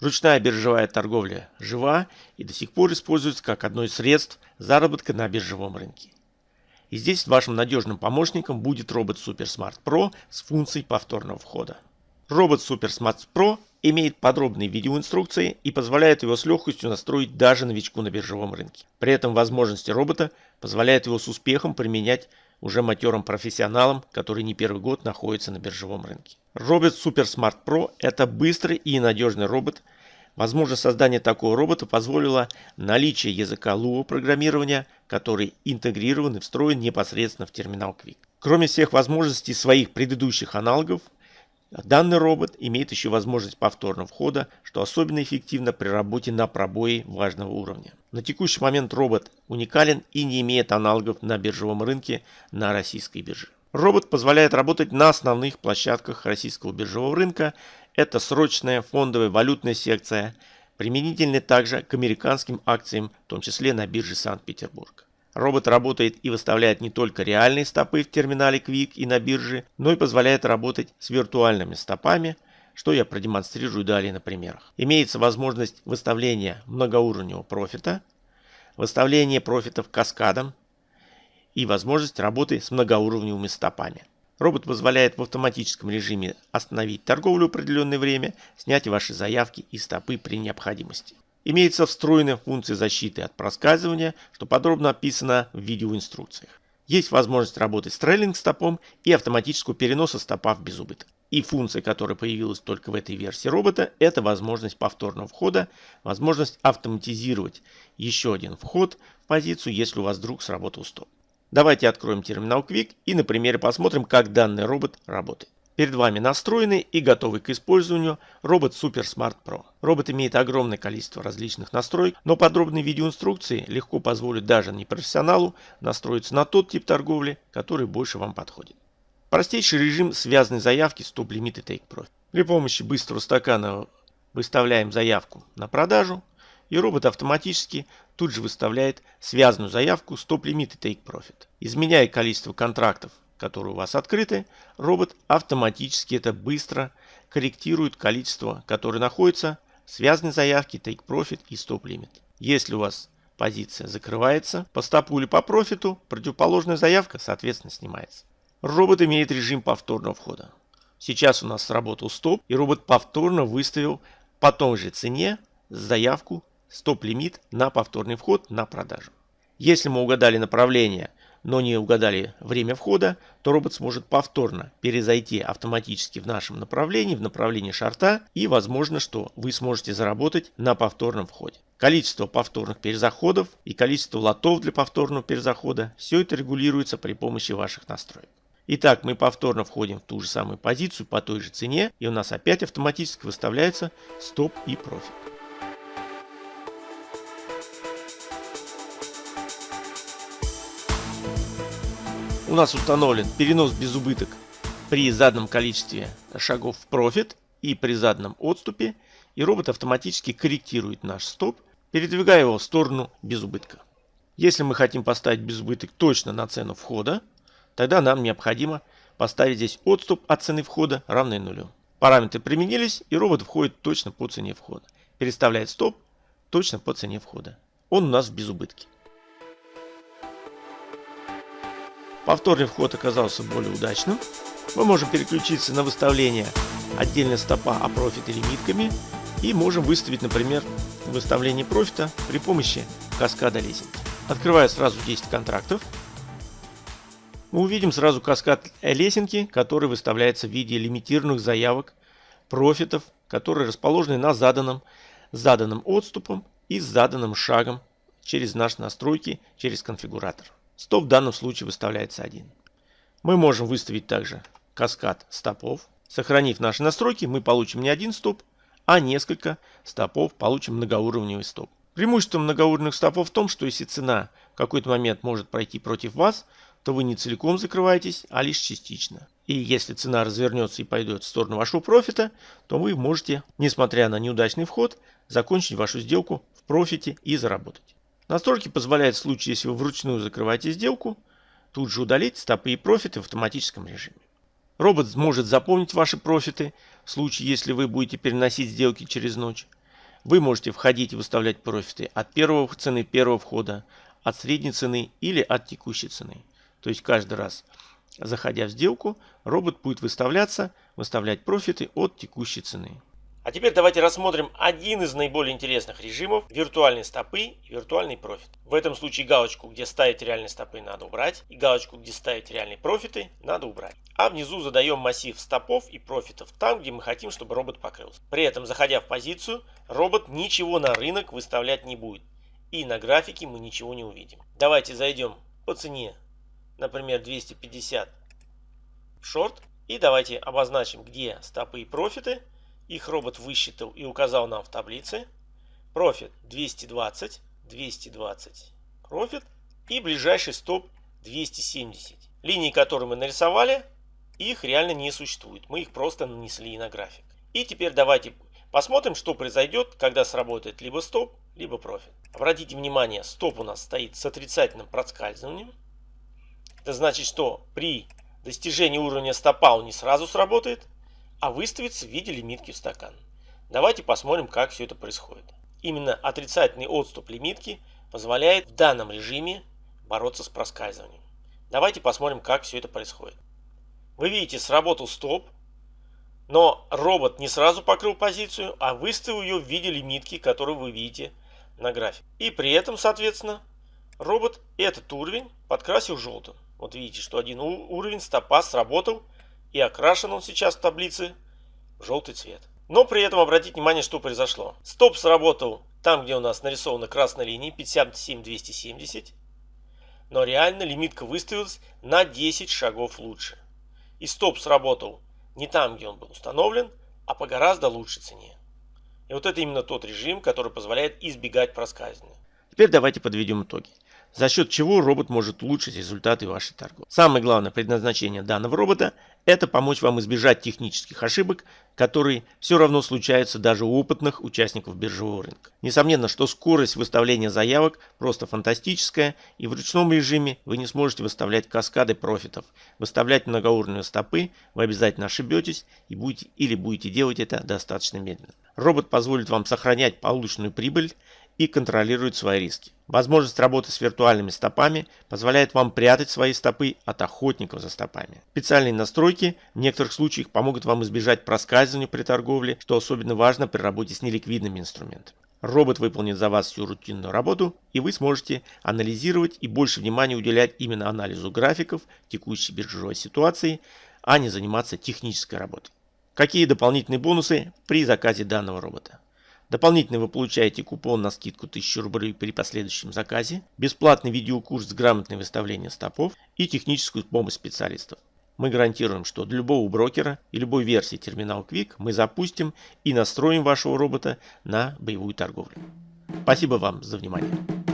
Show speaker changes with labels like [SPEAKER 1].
[SPEAKER 1] Ручная биржевая торговля жива и до сих пор используется как одно из средств заработка на биржевом рынке. И здесь вашим надежным помощником будет робот SuperSmart Pro с функцией повторного входа. Робот SuperSmart Pro имеет подробные видеоинструкции и позволяет его с легкостью настроить даже новичку на биржевом рынке. При этом возможности робота позволяют его с успехом применять уже матерым профессионалам, которые не первый год находятся на биржевом рынке. Робот SuperSmart Pro – это быстрый и надежный робот. Возможно, создание такого робота позволило наличие языка Lua программирования, который интегрирован и встроен непосредственно в терминал Quick. Кроме всех возможностей своих предыдущих аналогов, Данный робот имеет еще возможность повторного входа, что особенно эффективно при работе на пробое важного уровня. На текущий момент робот уникален и не имеет аналогов на биржевом рынке на российской бирже. Робот позволяет работать на основных площадках российского биржевого рынка. Это срочная фондовая валютная секция, применительная также к американским акциям, в том числе на бирже Санкт-Петербург. Робот работает и выставляет не только реальные стопы в терминале Quick и на бирже, но и позволяет работать с виртуальными стопами, что я продемонстрирую далее на примерах. Имеется возможность выставления многоуровневого профита, выставления профитов каскадом и возможность работы с многоуровневыми стопами. Робот позволяет в автоматическом режиме остановить торговлю определенное время, снять ваши заявки и стопы при необходимости. Имеется встроенная функция защиты от проскальзывания, что подробно описано в видеоинструкциях. Есть возможность работать с трейлинг-стопом и автоматического переноса стопа в безубыток. И функция, которая появилась только в этой версии робота, это возможность повторного входа, возможность автоматизировать еще один вход в позицию, если у вас вдруг сработал стоп. Давайте откроем терминал Quick и на примере посмотрим, как данный робот работает. Перед вами настроенный и готовый к использованию робот Super Smart Pro. Робот имеет огромное количество различных настроек, но подробные видеоинструкции легко позволят даже непрофессионалу настроиться на тот тип торговли, который больше вам подходит. Простейший режим связанной заявки Stop Limit и Take Profit. При помощи быстрого стакана выставляем заявку на продажу, и робот автоматически тут же выставляет связанную заявку Stop Limit и Take Profit. Изменяя количество контрактов которые у вас открыты, робот автоматически это быстро корректирует количество, которое находится в связанной заявке Take Profit и Stop Limit. Если у вас позиция закрывается по стопу или по профиту, противоположная заявка соответственно снимается. Робот имеет режим повторного входа. Сейчас у нас сработал стоп и робот повторно выставил по той же цене заявку стоп-лимит на повторный вход на продажу. Если мы угадали направление но не угадали время входа, то робот сможет повторно перезайти автоматически в нашем направлении, в направлении шарта, и возможно, что вы сможете заработать на повторном входе. Количество повторных перезаходов и количество лотов для повторного перезахода, все это регулируется при помощи ваших настроек. Итак, мы повторно входим в ту же самую позицию по той же цене, и у нас опять автоматически выставляется стоп и профит. У нас установлен перенос без убыток при заданном количестве шагов в профит и при заданном отступе. И робот автоматически корректирует наш стоп, передвигая его в сторону без убытка. Если мы хотим поставить без убыток точно на цену входа, тогда нам необходимо поставить здесь отступ от цены входа равный нулю. Параметры применились и робот входит точно по цене входа. Переставляет стоп точно по цене входа. Он у нас в безубытке. Повторный вход оказался более удачным. Мы можем переключиться на выставление отдельно стопа, а профита лимитками. И можем выставить, например, выставление профита при помощи каскада лесенки. Открывая сразу 10 контрактов, мы увидим сразу каскад лесенки, который выставляется в виде лимитированных заявок профитов, которые расположены на заданном, заданном отступом и заданным шагом через наши настройки, через конфигуратор. Стоп в данном случае выставляется один. Мы можем выставить также каскад стопов. Сохранив наши настройки, мы получим не один стоп, а несколько стопов, получим многоуровневый стоп. Преимущество многоуровневых стопов в том, что если цена в какой-то момент может пройти против вас, то вы не целиком закрываетесь, а лишь частично. И если цена развернется и пойдет в сторону вашего профита, то вы можете, несмотря на неудачный вход, закончить вашу сделку в профите и заработать. Настройки позволяют в случае, если вы вручную закрываете сделку, тут же удалить стопы и профиты в автоматическом режиме. Робот может запомнить ваши профиты в случае, если вы будете переносить сделки через ночь. Вы можете входить и выставлять профиты от первого цены первого входа, от средней цены или от текущей цены. То есть каждый раз, заходя в сделку, робот будет выставляться, выставлять профиты от текущей цены. А теперь давайте рассмотрим один из наиболее интересных режимов – виртуальные стопы и виртуальный профит. В этом случае галочку, где ставить реальные стопы, надо убрать, и галочку, где ставить реальные профиты, надо убрать. А внизу задаем массив стопов и профитов там, где мы хотим, чтобы робот покрылся. При этом, заходя в позицию, робот ничего на рынок выставлять не будет. И на графике мы ничего не увидим. Давайте зайдем по цене, например, 250 в шорт. И давайте обозначим, где стопы и профиты – их робот высчитал и указал нам в таблице. Профит 220, 220 профит и ближайший стоп 270. Линии, которые мы нарисовали, их реально не существует. Мы их просто нанесли на график. И теперь давайте посмотрим, что произойдет, когда сработает либо стоп, либо профит. Обратите внимание, стоп у нас стоит с отрицательным проскальзыванием. Это значит, что при достижении уровня стопа он не сразу сработает, а выставится в виде лимитки в стакан. Давайте посмотрим, как все это происходит. Именно отрицательный отступ лимитки позволяет в данном режиме бороться с проскальзыванием. Давайте посмотрим, как все это происходит. Вы видите, сработал стоп, но робот не сразу покрыл позицию, а выставил ее в виде лимитки, которую вы видите на графике. И при этом, соответственно, робот этот уровень подкрасил желтым. Вот видите, что один уровень стопа сработал и окрашен он сейчас в таблице в желтый цвет. Но при этом обратите внимание, что произошло. Стоп сработал там, где у нас нарисована красная линия 57270. Но реально лимитка выставилась на 10 шагов лучше. И стоп сработал не там, где он был установлен, а по гораздо лучшей цене. И вот это именно тот режим, который позволяет избегать проскальзывания. Теперь давайте подведем итоги за счет чего робот может улучшить результаты вашей торговли. Самое главное предназначение данного робота – это помочь вам избежать технических ошибок, которые все равно случаются даже у опытных участников биржевого рынка. Несомненно, что скорость выставления заявок просто фантастическая, и в ручном режиме вы не сможете выставлять каскады профитов. Выставлять многоуровневые стопы вы обязательно ошибетесь и будете, или будете делать это достаточно медленно. Робот позволит вам сохранять полученную прибыль и контролирует свои риски. Возможность работы с виртуальными стопами позволяет вам прятать свои стопы от охотников за стопами. Специальные настройки в некоторых случаях помогут вам избежать проскальзывания при торговле, что особенно важно при работе с неликвидными инструментами. Робот выполнит за вас всю рутинную работу, и вы сможете анализировать и больше внимания уделять именно анализу графиков текущей биржевой ситуации, а не заниматься технической работой. Какие дополнительные бонусы при заказе данного робота? Дополнительно вы получаете купон на скидку 1000 рублей при последующем заказе, бесплатный видеокурс с грамотной выставлением стопов и техническую помощь специалистов. Мы гарантируем, что для любого брокера и любой версии терминал Quick мы запустим и настроим вашего робота на боевую торговлю. Спасибо вам за внимание.